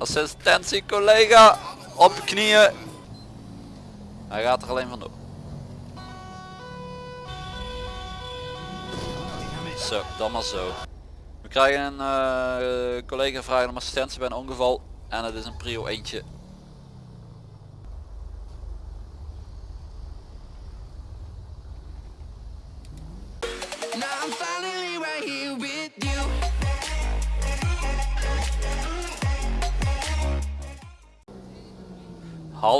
Assistentie collega. Op knieën. Hij gaat er alleen vandoor. Zo, dan maar zo. We krijgen een eh, collega vragen om assistentie bij een ongeval. En het is een prio eentje.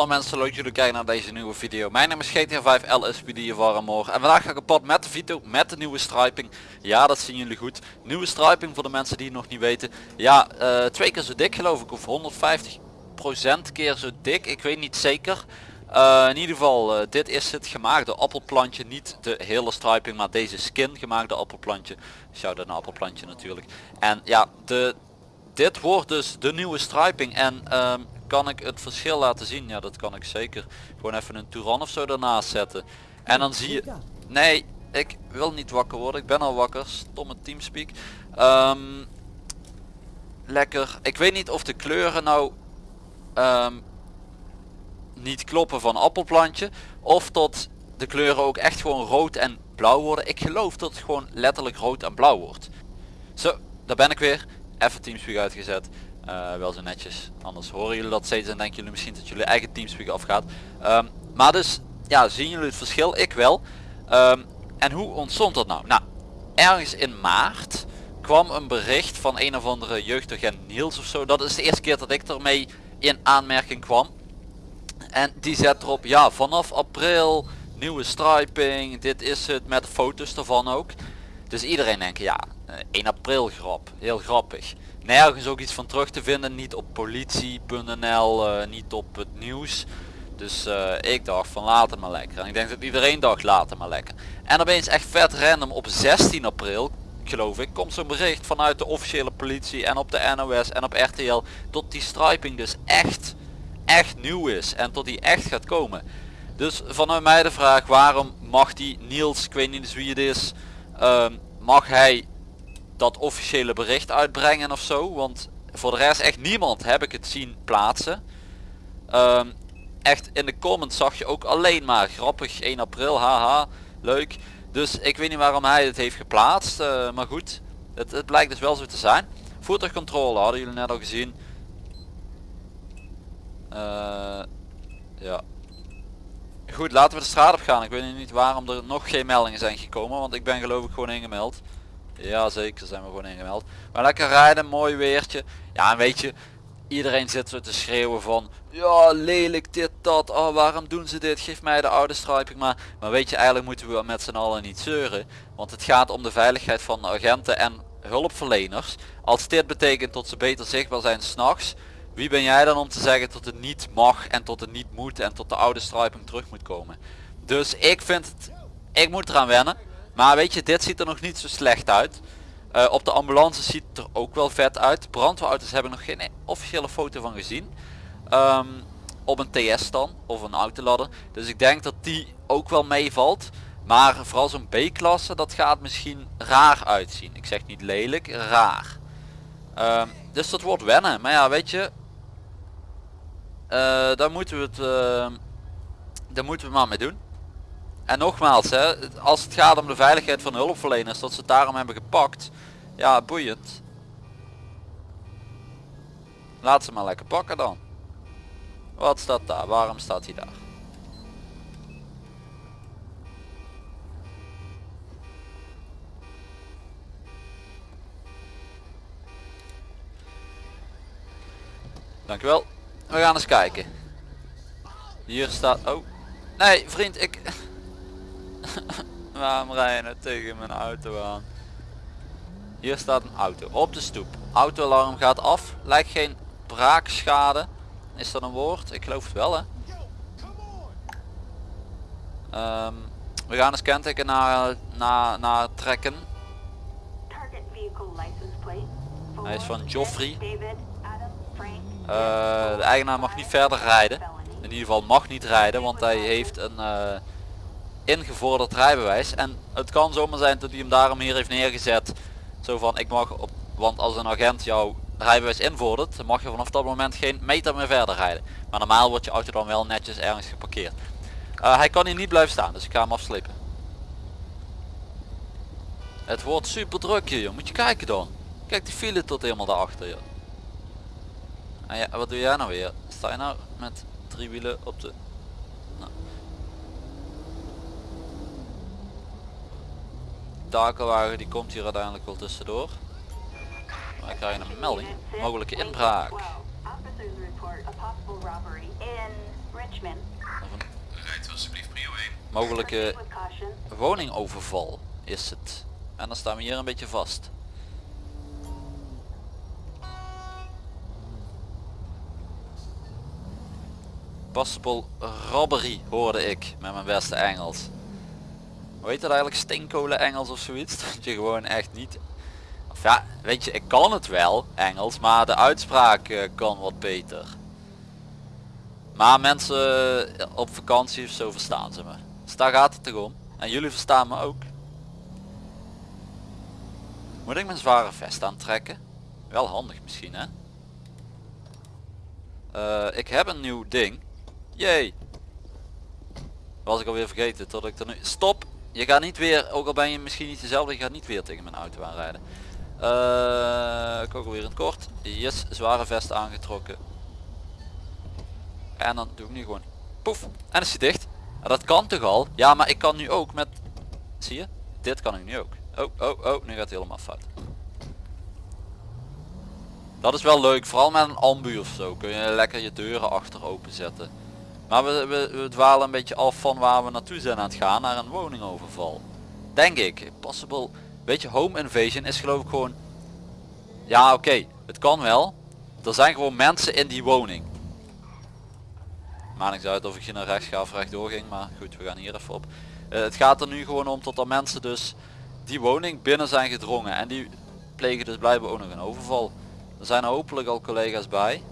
Hallo mensen, leuk jullie kijken naar deze nieuwe video. Mijn naam is GTA 5 LSPD Warremoor en vandaag ga ik op pad met de Vito met de nieuwe striping. Ja, dat zien jullie goed. Nieuwe striping voor de mensen die het nog niet weten. Ja, eh, twee keer zo dik geloof ik of 150% keer zo dik. Ik weet niet zeker. Eh, in ieder geval, eh, dit is het gemaakte appelplantje. Niet de hele striping, maar deze skin gemaakte appelplantje. Shout-out naar appelplantje natuurlijk. En ja, de, dit wordt dus de nieuwe striping. En ehm, kan ik het verschil laten zien? Ja, dat kan ik zeker. Gewoon even een Touran of zo ernaast zetten. En dan zie je... Nee, ik wil niet wakker worden. Ik ben al wakker. Stomme teamspeak. Ehm, lekker. Ik weet niet of de kleuren nou... ehm, niet kloppen van appelplantje. Of tot de kleuren ook echt gewoon rood en blauw worden. Ik geloof dat het gewoon letterlijk rood en blauw wordt. Zo, daar ben ik weer. Even Teamspeak uitgezet. Eh, wel zo netjes. Anders horen jullie dat steeds en denken jullie misschien dat jullie eigen Teamspeak afgaat. Ehm, maar dus, ja, zien jullie het verschil? Ik wel. Ehm, en hoe ontstond dat nou? Nou, ergens in maart kwam een bericht van een of andere jeugdagent Niels of zo. Dat is de eerste keer dat ik ermee in aanmerking kwam. En die zet erop, ja, vanaf april, nieuwe striping, dit is het, met foto's ervan ook. Dus iedereen denkt, ja, eh, 1 april grap, heel grappig. Nergens ook iets van terug te vinden, niet op politie.nl, eh, niet op het nieuws. Dus eh, ik dacht van laat het maar lekker. En ik denk dat iedereen dacht laat het maar lekker. En opeens echt vet random op 16 april, geloof ik, komt zo'n bericht vanuit de officiële politie en op de NOS en op RTL. Dat die striping dus echt, echt nieuw is en tot die echt gaat komen. Dus vanuit mij de vraag waarom mag die Niels, ik weet niet eens wie het is, ehm, mag hij dat officiële bericht uitbrengen of zo. Want voor de rest echt niemand heb ik het zien plaatsen. Ehm, echt in de comments zag je ook alleen maar grappig 1 april, haha, leuk. Dus ik weet niet waarom hij het heeft geplaatst, eh, maar goed. Het, het blijkt dus wel zo te zijn. Voertuigcontrole hadden jullie net al gezien. Eh, ja. Goed, laten we de straat op gaan. Ik weet niet waarom er nog geen meldingen zijn gekomen, want ik ben geloof ik gewoon ingemeld. Ja zeker zijn we gewoon ingemeld. Maar lekker rijden, mooi weertje. Ja en weet je, iedereen zit zo te schreeuwen van ja lelijk dit dat, oh waarom doen ze dit, geef mij de oude striping maar. Maar weet je eigenlijk moeten we met z'n allen niet zeuren. Want het gaat om de veiligheid van agenten en hulpverleners. Als dit betekent dat ze beter zichtbaar zijn s'nachts. Wie ben jij dan om te zeggen dat het niet mag en tot het niet moet en tot de oude striping terug moet komen. Dus ik vind het, ik moet eraan wennen. Maar weet je, dit ziet er nog niet zo slecht uit. Uh, op de ambulance ziet het er ook wel vet uit. Brandweerauto's hebben nog geen officiële foto van gezien. Um, op een TS dan, of een autoladder. Dus ik denk dat die ook wel meevalt. Maar vooral zo'n B-klasse, dat gaat misschien raar uitzien. Ik zeg niet lelijk, raar. Um, dus dat wordt wennen. Maar ja, weet je. Uh, daar moeten we het... Uh, daar moeten we maar mee doen. En nogmaals, hè, als het gaat om de veiligheid van hulpverleners, dat ze het daarom hebben gepakt. Ja, boeiend. Laat ze maar lekker pakken dan. Wat staat daar? Waarom staat hij daar? Dankjewel. We gaan eens kijken. Hier staat... Oh. Nee, vriend, ik... Waarom rij je nou tegen mijn auto aan? Hier staat een auto op de stoep. Autoalarm gaat af. Lijkt geen braakschade. Is dat een woord? Ik geloof het wel hè. Um, we gaan eens kenteken naar, naar, naar trekken. Hij is van Joffrey. Uh, de eigenaar mag niet verder rijden. In ieder geval mag niet rijden, want hij heeft een uh, ingevorderd rijbewijs. En het kan zomaar zijn dat hij hem daarom hier heeft neergezet. Zo van, ik mag op, want als een agent jou rijbewijs invordert, dan mag je vanaf dat moment geen meter meer verder rijden. Maar normaal wordt je auto dan wel netjes ergens geparkeerd. Eh, hij kan hier niet blijven staan, dus ik ga hem afslepen. Het wordt super druk hier, moet je kijken dan. Kijk die file tot helemaal daarachter. Joh. En ja, wat doe jij nou weer? Sta je nou met drie wielen op de... Nou. Takelwagen die komt hier uiteindelijk wel tussendoor. Wij krijgen een melding. Mogelijke inbraak. Officers report a possible robbery in Richmond. Rijdt alsjeblieft prio 1. Mogelijke woningoverval is het. En dan staan we hier een beetje vast. Possible robbery hoorde ik met mijn beste Engels. Heet dat eigenlijk? Steenkolen Engels of zoiets? Dat je gewoon echt niet... Of ja, weet je, ik kan het wel, Engels, maar de uitspraak eh, kan wat beter. Maar mensen eh, op vakantie of zo verstaan ze me. Dus daar gaat het toch om. En jullie verstaan me ook. Moet ik mijn zware vest aantrekken? Wel handig misschien hè? Eh, ik heb een nieuw ding. Jee. Was ik alweer vergeten tot ik er nu... Stop! Je gaat niet weer, ook al ben je misschien niet dezelfde, je gaat niet weer tegen mijn auto aanrijden. Uh, ik ook alweer in het kort. Yes, zware vest aangetrokken. En dan doe ik nu gewoon poef. En is hij dicht. Ja, dat kan toch al? Ja, maar ik kan nu ook met... Zie je? Dit kan ik nu ook. Oh, oh, oh, nu gaat het helemaal fout. Dat is wel leuk, vooral met een ambu of zo. Kun je lekker je deuren achter open zetten. Maar we, we, we dwalen een beetje af van waar we naartoe zijn aan het gaan, naar een woningoverval. Denk ik. Possible. Weet je, home invasion is geloof ik gewoon... Ja, oké. Het kan wel. Er zijn gewoon mensen in die woning. Maakt niks uit of ik hier naar rechts ga of rechtdoor ging, maar goed, we gaan hier even op. Eh, het gaat er nu gewoon om tot er mensen dus die woning binnen zijn gedrongen. En die plegen dus blijkbaar ook nog een overval. Er zijn hopelijk al collega's bij.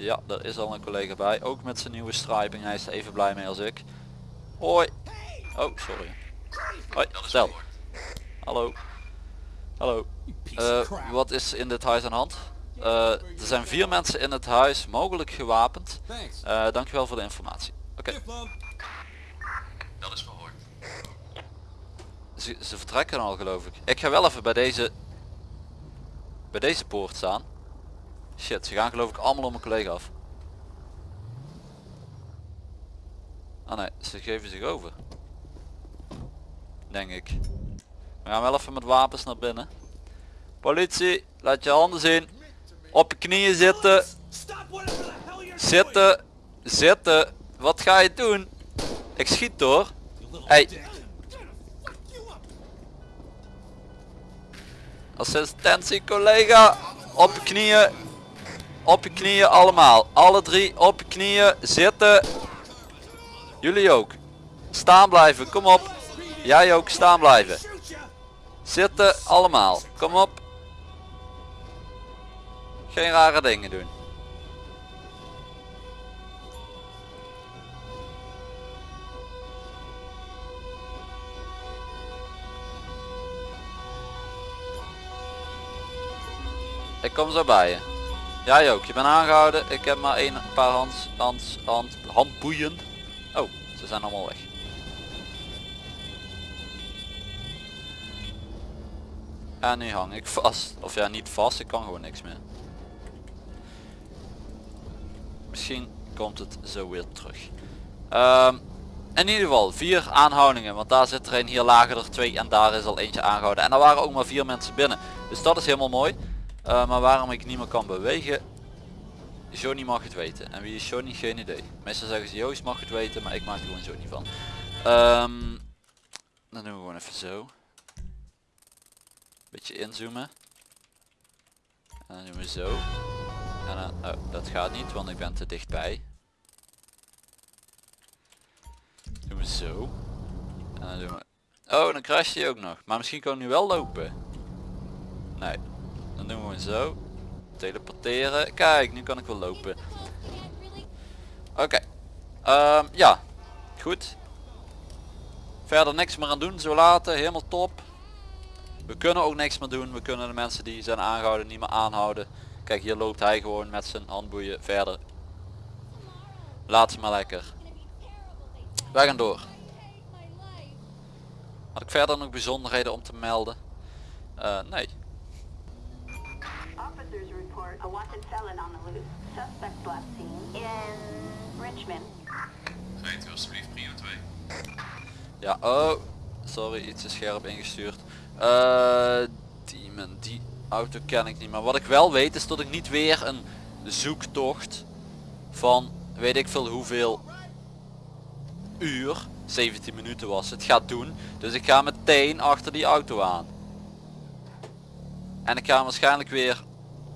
Ja, er is al een collega bij. Ook met zijn nieuwe striping. Hij is er even blij mee als ik. Hoi. Oh, sorry. Hoi, stel. Hallo. Hallo. Eh, wat is in dit huis aan de hand? Eh, er zijn vier mensen in het huis, mogelijk gewapend. Uh, dankjewel voor de informatie. Oké. Dat is verhoord. Ze, ze vertrekken al geloof ik. Ik ga wel even bij deze bij deze poort staan. Shit, ze gaan geloof ik allemaal om mijn collega af. Ah nee, ze geven zich over. Denk ik. We gaan wel even met wapens naar binnen. Politie, laat je handen zien. Op je knieën zitten. Zitten. Zitten. Wat ga je doen? Ik schiet door. Hey. Assistentie collega. Op je knieën. Op je knieën allemaal. Alle drie op je knieën. Zitten. Jullie ook. Staan blijven. Kom op. Jij ook staan blijven. Zitten allemaal. Kom op. Geen rare dingen doen. Ik kom zo bij je. Jij ook, je bent aangehouden. Ik heb maar een paar hands, hands, hand, handboeien. Oh, ze zijn allemaal weg. En nu hang ik vast. Of ja, niet vast, ik kan gewoon niks meer. Misschien komt het zo weer terug. Ehm, in ieder geval, vier aanhoudingen. Want daar zit er een, hier lagen er twee en daar is al eentje aangehouden. En er waren ook maar vier mensen binnen. Dus dat is helemaal mooi. Uh, maar waarom ik niet meer kan bewegen Johnny mag het weten. En wie is Johnny? Geen idee. Meestal zeggen ze Joost mag het weten, maar ik maak er gewoon Johnny van. Um, dan doen we gewoon even zo. Beetje inzoomen. En dan doen we zo. En dan, oh, dat gaat niet, want ik ben te dichtbij. Doen we zo. En dan doen we... Oh, dan crasht hij ook nog. Maar misschien kan hij nu wel lopen. Nee, dan doen we zo. Teleporteren. Kijk, nu kan ik wel lopen. Oké. Okay. ja. Goed. Verder niks meer aan doen. Zo laten. Helemaal top. We kunnen ook niks meer doen. We kunnen de mensen die zijn aangehouden niet meer aanhouden. Kijk hier loopt hij gewoon met zijn handboeien verder. Laat ze maar lekker. Wij gaan door. Had ik verder nog bijzonderheden om te melden? Eh, nee. Report a wanted felon on the loose. Suspect last seen in Richmond. Rijdt u alsjeblieft prio 2. Ja, oh. Sorry, iets te scherp ingestuurd. Eh, Demon, die auto ken ik niet. Maar wat ik wel weet is dat ik niet weer een zoektocht van weet ik veel hoeveel uur, 17 minuten was het, gaat doen. Dus ik ga meteen achter die auto aan. En ik ga hem waarschijnlijk weer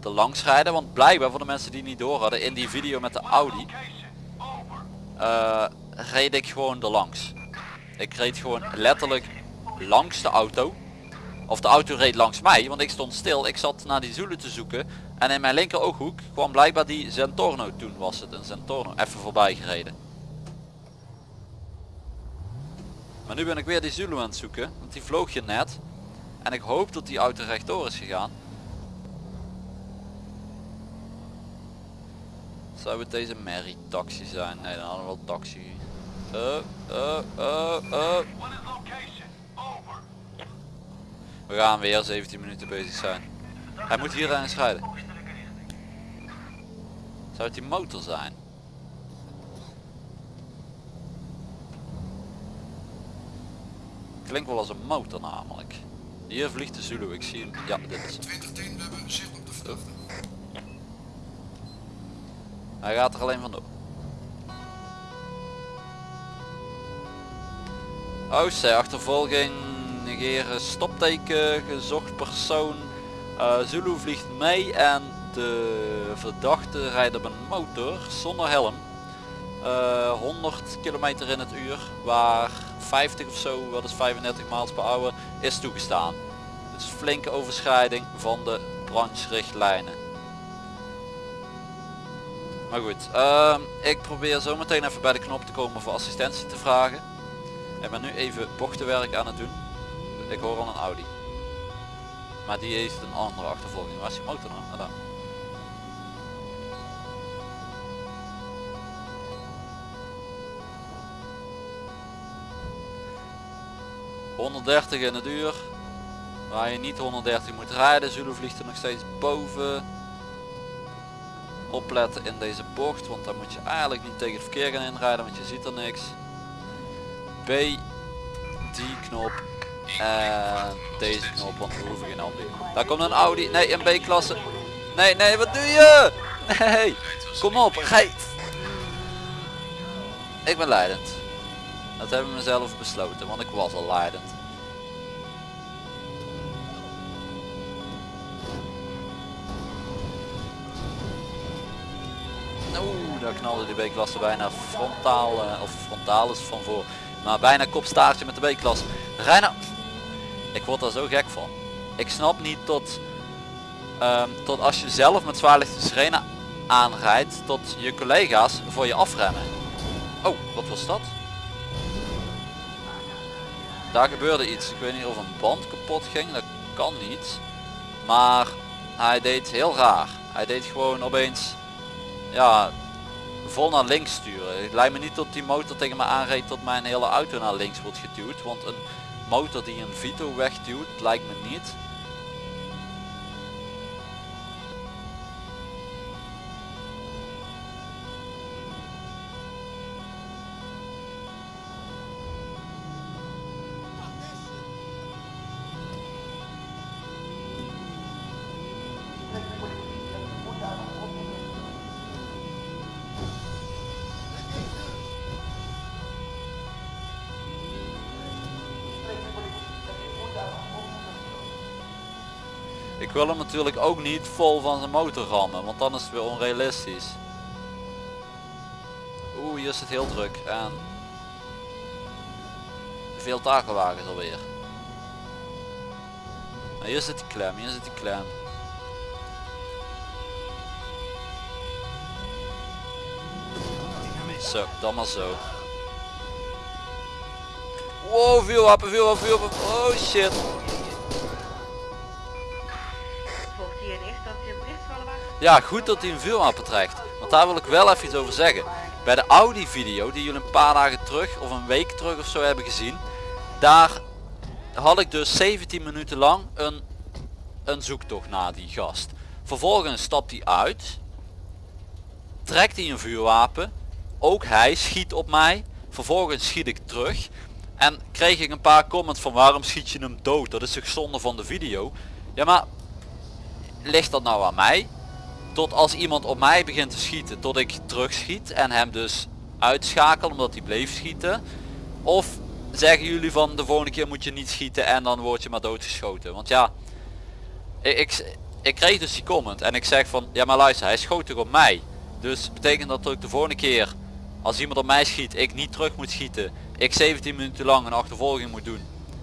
te langs rijden. Want blijkbaar voor de mensen die niet door hadden in die video met de Audi. eh, reed ik gewoon er langs. Ik reed gewoon letterlijk langs de auto. Of de auto reed langs mij, want ik stond stil. Ik zat naar die Zulu te zoeken. En in mijn linker ooghoek kwam blijkbaar die Zentorno, toen was het een Zentorno, even voorbij gereden. Maar nu ben ik weer die Zulu aan het zoeken, want die vloog je net. En ik hoop dat die auto rechtdoor is gegaan. Zou het deze Mary taxi zijn? Nee, dan hadden we wel taxi. Uh, uh, uh. We gaan weer 17 minuten bezig zijn. Hij moet hier eens rijden. Zou het die motor zijn? Klinkt wel als een motor namelijk. Hier vliegt de Zulu, ik zie hem. Ja, dit is. 2010, we hebben zicht op de verdachte. Hij gaat er alleen vandoor. OC achtervolging, negeren stopteken, gezocht persoon. Eh, Zulu vliegt mee en de verdachte rijdt op een motor zonder helm. Eh, 100 kilometer in het uur, waar 50 of zo, wat is 35 miles per hour, is toegestaan. Dus flinke overschrijding van de brancherichtlijnen. Maar goed, ehm, ik probeer zo meteen even bij de knop te komen voor assistentie te vragen. Ik ben nu even bochtenwerk aan het doen. Ik hoor al een Audi. Maar die heeft een andere achtervolging. Waar is die motor nou? Ah, daar. ...130 in het uur... ...waar je niet 130 moet rijden... Zulu vliegt er nog steeds boven opletten in deze bocht, want dan moet je eigenlijk niet tegen het verkeer gaan inrijden, want je ziet er niks. B, die knop en deze knop, want we hoeven geen aanbieding. Daar komt een Audi, nee een B-klasse. Nee, nee, wat doe je? Nee, kom op, rij. Ik ben leidend. Dat hebben we mezelf besloten, want ik was al leidend. Knalde die B-klasse bijna frontaal, eh, of frontalis van voor. Maar bijna kopstaartje met de B-klasse. Reina, ik word daar zo gek van. Ik snap niet tot, ehm, tot als je zelf met zwaarlichte sirene aanrijdt, tot je collega's voor je afremmen. Oh, wat was dat? Daar gebeurde iets. Ik weet niet of een band kapot ging. Dat kan niet. Maar hij deed heel raar. Hij deed gewoon opeens ja, vol naar links sturen. Het lijkt me niet dat die motor tegen me aanreed tot mijn hele auto naar links wordt geduwd. Want een motor die een Vito wegduwt lijkt me niet. Wil hem natuurlijk ook niet vol van zijn motor rammen, want dan is het weer onrealistisch. Oeh, hier is het heel druk en veel takelwagens alweer. Nou, hier zit die klem, hier zit die klem. Zo, dan maar zo. Wow, veel wapen, veel wapen, veel wapen. Oh shit. Ja, goed dat hij een vuurwapen trekt. Want daar wil ik wel even iets over zeggen. Bij de Audi video die jullie een paar dagen terug of een week terug of zo hebben gezien. Daar had ik dus 17 minuten lang een, een zoektocht naar die gast. Vervolgens stapt hij uit. Trekt hij een vuurwapen. Ook hij schiet op mij. Vervolgens schiet ik terug. En kreeg ik een paar comments van waarom schiet je hem dood? Dat is toch zonde van de video. Ja maar ligt dat nou aan mij? Tot als iemand op mij begint te schieten tot ik terugschiet en hem dus uitschakel omdat hij bleef schieten. Of zeggen jullie van de volgende keer moet je niet schieten en dan word je maar doodgeschoten. Want ja, ik, ik, kreeg dus die comment en ik zeg van ja maar luister hij schoot toch op mij. Dus betekent dat ik de volgende keer als iemand op mij schiet ik niet terug moet schieten. Ik 17 minuten lang een achtervolging moet doen.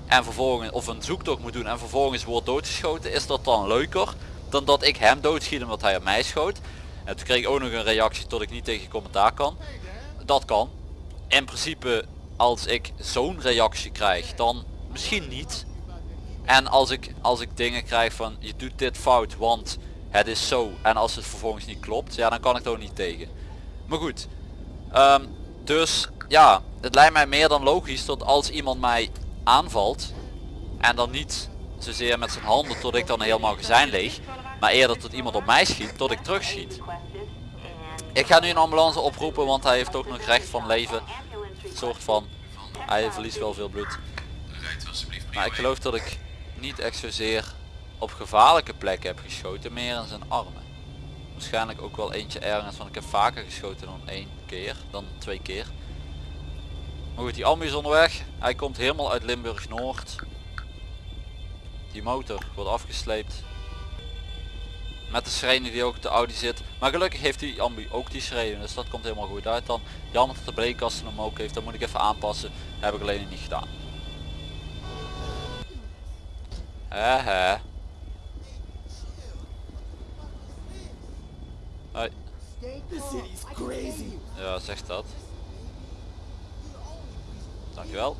En vervolgens of een zoektocht moet doen en vervolgens wordt doodgeschoten. Is dat dan leuker dan dat ik hem doodschiet omdat hij op mij schoot. En toen kreeg ik ook nog een reactie tot ik niet tegen commentaar kan. Dat kan. In principe als ik zo'n reactie krijg dan misschien niet. En als ik, als ik dingen krijg van je doet dit fout want het is zo. En als het vervolgens niet klopt ja dan kan ik er ook niet tegen. Maar goed. ehm, dus ja het lijkt mij meer dan logisch dat als iemand mij aanvalt. En dan niet zozeer met zijn handen tot ik dan helemaal gezijn leeg. Maar eerder tot iemand op mij schiet tot ik terugschiet. Ik ga nu een ambulance oproepen want hij heeft ook nog recht van leven. Soort van. Hij verliest wel veel bloed. Maar ik 1. geloof dat ik niet echt zozeer op gevaarlijke plekken heb geschoten. Meer in zijn armen. Waarschijnlijk ook wel eentje ergens. Want ik heb vaker geschoten dan één keer. Dan twee keer. Maar goed die ambu is onderweg. Hij komt helemaal uit Limburg Noord. Die motor wordt afgesleept. Met de sirene die ook op de Audi zit. Maar gelukkig heeft die ambu ook die sirene. Dus dat komt helemaal goed uit dan. Jammer dat de breekkasten hem ook heeft. Dat moet ik even aanpassen. heb ik alleen niet gedaan. Hè. Hoi. Ja, zegt dat. Dankjewel.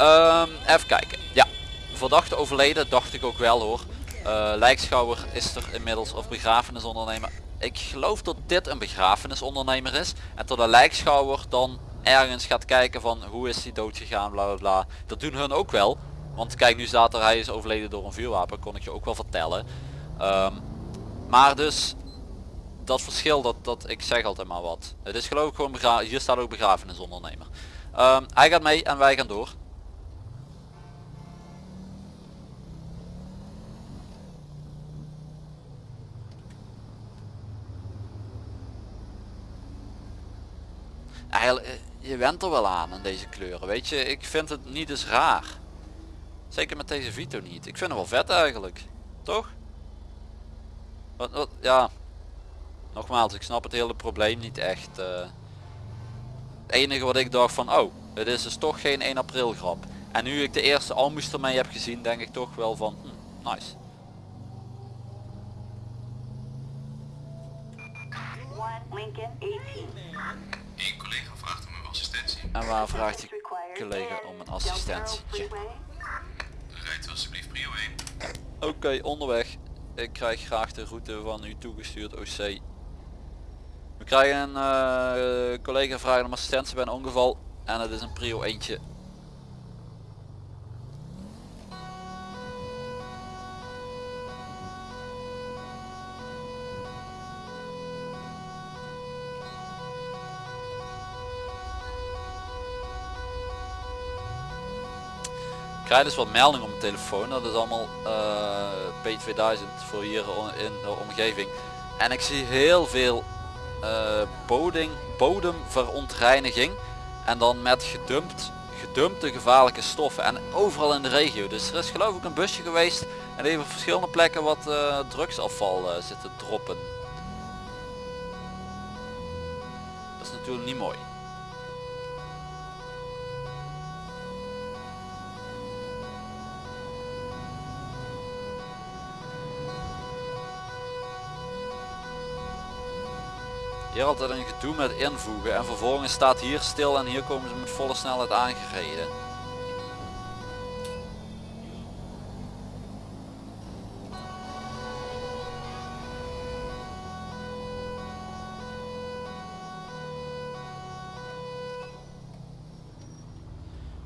Ehm, even kijken. Ja, verdachte overleden, dacht ik ook wel hoor. Eh, lijkschouwer is er inmiddels of begrafenisondernemer. Ik geloof dat dit een begrafenisondernemer is. En tot een lijkschouwer dan ergens gaat kijken van hoe is hij dood gegaan, bla bla. Dat doen hun ook wel. Want kijk, nu staat er hij is overleden door een vuurwapen, kon ik je ook wel vertellen. Ehm, maar dus dat verschil dat, dat ik zeg altijd maar wat. Het is geloof ik gewoon begra hier staat ook begrafenisondernemer. Ehm, hij gaat mee en wij gaan door. Je went er wel aan aan deze kleuren, weet je. Ik vind het niet eens raar. Zeker met deze Vito niet. Ik vind hem wel vet eigenlijk. Toch? Wat, ja. Nogmaals, ik snap het hele probleem niet echt. eh. het enige wat ik dacht van, oh, het is dus toch geen 1 april grap. En nu ik de eerste almoes ermee heb gezien, denk ik toch wel van, hm, nice. Lincoln 18. En waar vraagt required collega om een assistentietje? Freeway. Rijdt alsjeblieft prio 1. Oké, onderweg. Ik krijg graag de route van u toegestuurd OC. We krijgen een eh, collega vragen om assistentie bij een ongeval. En het is een prio eentje. Krijg dus wat meldingen op mijn telefoon. Dat is allemaal eh, P2000 voor hier in de omgeving. En ik zie heel veel eh, bodemverontreiniging. En dan met gedumpt, gedumpte gevaarlijke stoffen. En overal in de regio. Dus er is geloof ik een busje geweest. En heeft op verschillende plekken wat eh, drugsafval zitten droppen. Dat is natuurlijk niet mooi. Hier altijd een gedoe met invoegen en vervolgens staat hier stil en hier komen ze met volle snelheid aangereden.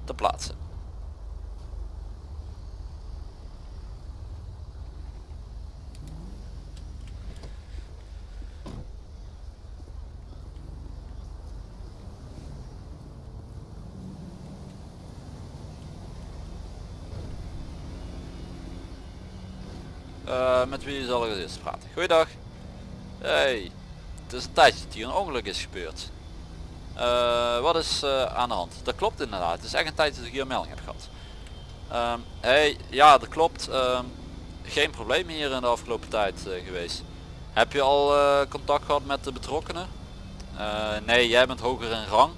te plaatsen. Zal? Goeiedag. Hey, het is een tijdje dat hier een ongeluk is gebeurd. Eh, wat is eh, aan de hand? Dat klopt inderdaad. Het is echt een tijd dat ik hier een melding heb gehad. Ehm, hey, ja dat klopt. Ehm, geen probleem hier in de afgelopen tijd eh, geweest. Heb je al contact gehad met de betrokkenen? Nee, jij bent hoger in rang.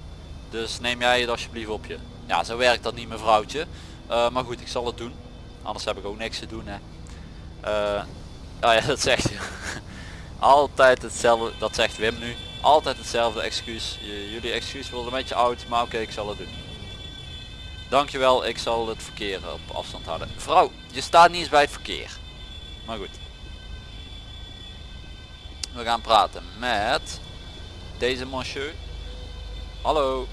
Dus neem jij het alsjeblieft op je. Ja, zo werkt dat niet mevrouwtje. Maar goed, ik zal het doen. Anders heb ik ook niks te doen hè. Oh ja, dat zegt. Altijd hetzelfde, dat zegt Wim nu. Altijd hetzelfde excuus. Jullie excuus wordt een beetje oud, maar oké, ik zal het doen. Dankjewel, ik zal het verkeer op afstand houden. Vrouw, je staat niet eens bij het verkeer. Maar goed. We gaan praten met deze monsieur. Hallo.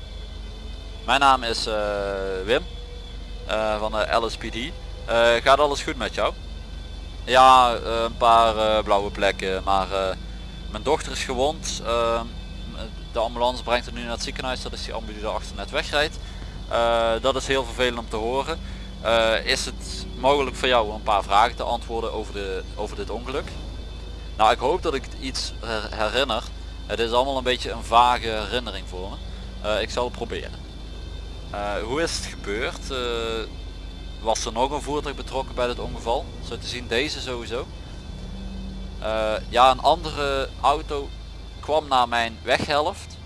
Mijn naam is eh, Wim. eh, van de LSPD. Eh, gaat alles goed met jou? Ja, eh, een paar eh, blauwe plekken, maar eh, mijn dochter is gewond. Eh, de ambulance brengt haar nu naar het ziekenhuis, dat is die ambulance die achter net wegrijdt. Dat is heel vervelend om te horen. Is het mogelijk voor jou een paar vragen te antwoorden over, de, over dit ongeluk? Nou, ik hoop dat ik het iets her- herinner. Het is allemaal een beetje een vage herinnering voor me. Ik zal het proberen. Hoe is het gebeurd? Was er nog een voertuig betrokken bij dit ongeval? Zo te zien deze sowieso. Eh, ja, een andere auto kwam naar mijn weghelft.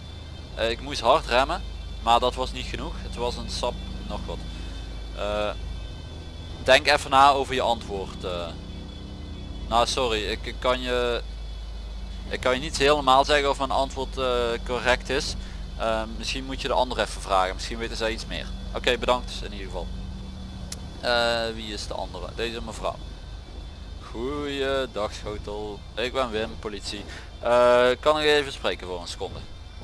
Eh, ik moest hard remmen, maar dat was niet genoeg. Het was een sap nog wat. Eh, denk even na over je antwoord. nou, sorry, ik, kan je ik kan je niet helemaal zeggen of mijn antwoord correct is. Misschien moet je de ander even vragen. Misschien weten zij iets meer. Oké, bedankt in ieder geval. Eh, wie is de andere? Deze mevrouw. Goeiedag schotel. Ik ben Wim, politie. Eh, kan ik even spreken voor een seconde?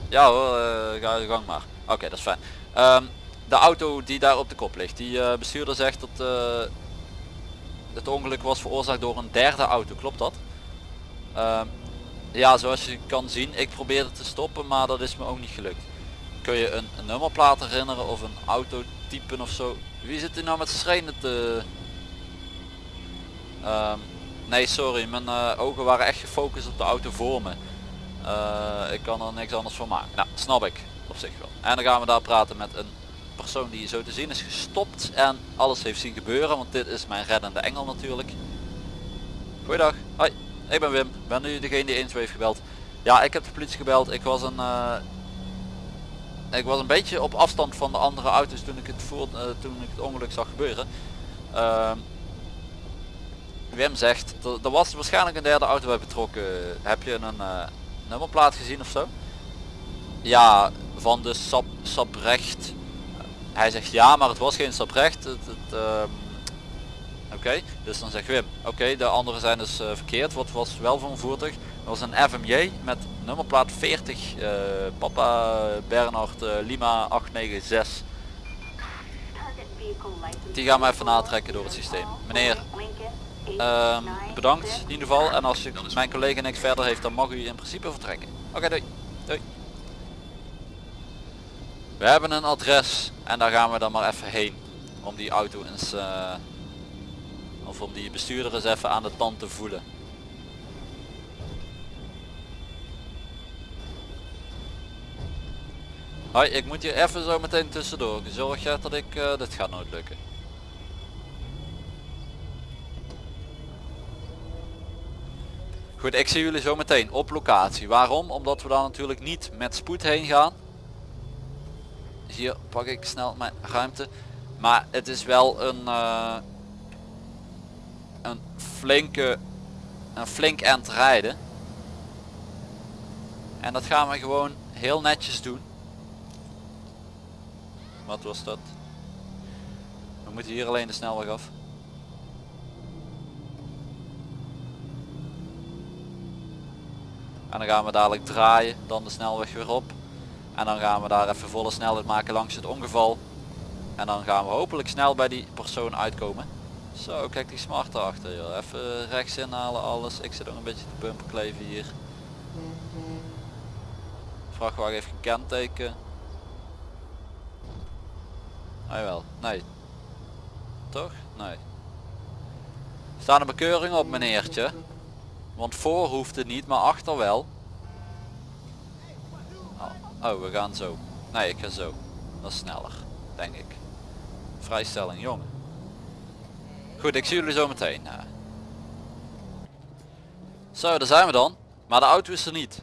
Ja hoor, eh, ga je gang maar. Oké, dat is fijn. Ehm, de auto die daar op de kop ligt, die bestuurder zegt dat het ongeluk was veroorzaakt door een derde auto, klopt dat? Ehm, ja, zoals je kan zien, ik probeerde te stoppen, maar dat is me ook niet gelukt. Kun je een, nummerplaat herinneren of een autotype of zo? Wie zit er nou met schrijnen te... Ehm, nee, sorry, mijn eh, ogen waren echt gefocust op de auto voor me. Eh, ik kan er niks anders van maken. Nou, snap ik op zich wel. En dan gaan we daar praten met een persoon die zo te zien is gestopt en alles heeft zien gebeuren, want dit is mijn reddende engel natuurlijk. Goeiedag, hoi, ik ben Wim, ben nu degene die 112 heeft gebeld. Ja, ik heb de politie gebeld. Ik was een, eh, ik was een beetje op afstand van de andere auto's toen ik het eh, toen ik het ongeluk zag gebeuren. Ehm, Wim zegt, er, was waarschijnlijk een derde auto bij betrokken. Heb je een eh, nummerplaat gezien of zo? Ja, van de Sap, Saprecht. Hij zegt ja, maar het was geen Saprecht. Het, het, ehm, Oké, dus dan zegt Wim, oké, de anderen zijn dus eh, verkeerd. Wat was wel van voertuig? Dat was een FMJ met nummerplaat 40, eh, Papa Bernhard eh, Lima 896. Target vehicle license Die gaan we even natrekken door het systeem. Meneer, Ehm, bedankt in ieder geval. En als je mijn collega niks verder heeft, dan mag u in principe vertrekken. Oké, doei. Doei. We hebben een adres en daar gaan we dan maar even heen. Om die auto eens, eh, of om die bestuurder eens even aan de tand te voelen. Hoi, ik moet hier even zo meteen tussendoor. Zorg je dat ik, eh, dit gaat nooit lukken. Goed, ik zie jullie zo meteen op locatie. Waarom? Omdat we daar natuurlijk niet met spoed heen gaan. Hier pak ik snel mijn ruimte. Maar het is wel een, eh, een flinke, een flink eind rijden. En dat gaan we gewoon heel netjes doen. Wat was dat? We moeten hier alleen de snelweg af. En dan gaan we dadelijk draaien, dan de snelweg weer op. En dan gaan we daar even volle snelheid maken langs het ongeval. En dan gaan we hopelijk snel bij die persoon uitkomen. Zo, kijk die smart achter joh. Even rechts inhalen alles. Ik zit ook een beetje te bumper kleven hier. Vrachtwagen heeft geen kenteken. Ah wel, nee. Toch? Nee. Staan een bekeuring op meneertje. Want voor hoeft het niet, maar achter wel. Oh, oh, we gaan zo. Nee, ik ga zo. Dat is sneller, denk ik. Vrijstelling, jongen. Goed, ik zie jullie zo meteen. eh. Zo, daar zijn we dan. Maar de auto is er niet.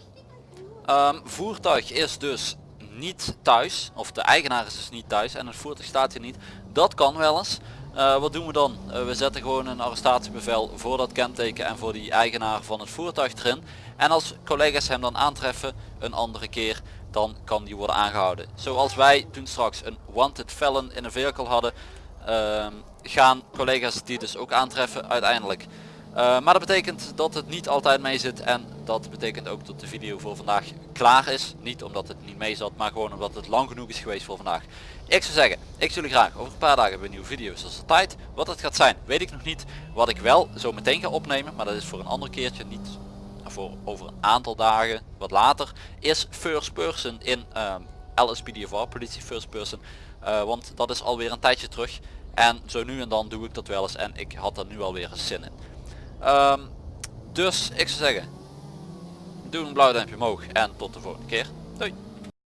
Ehm, voertuig is dus niet thuis. Of de eigenaar is dus niet thuis. En het voertuig staat hier niet. Dat kan wel eens. Eh, wat doen we dan? Eh, we zetten gewoon een arrestatiebevel voor dat kenteken en voor die eigenaar van het voertuig erin. En als collega's hem dan aantreffen een andere keer, dan kan die worden aangehouden. Zoals wij toen straks een wanted felon in een vehicle hadden, ehm, gaan collega's die dus ook aantreffen uiteindelijk. Eh, maar dat betekent dat het niet altijd mee zit en dat betekent ook dat de video voor vandaag klaar is. Niet omdat het niet mee zat, maar gewoon omdat het lang genoeg is geweest voor vandaag. Ik zou zeggen, ik zie jullie graag over een paar dagen weer nieuwe video's zoals altijd. Wat het gaat zijn, weet ik nog niet. Wat ik wel zo meteen ga opnemen, maar dat is voor een ander keertje, niet voor over een aantal dagen, wat later, is first person in ehm LSPDFR, politie first person. Eh, want dat is alweer een tijdje terug. En zo nu en dan doe ik dat wel eens en ik had er nu alweer een zin in. Ehm, dus ik zou zeggen, doe een blauw duimpje omhoog en tot de volgende keer. Doei!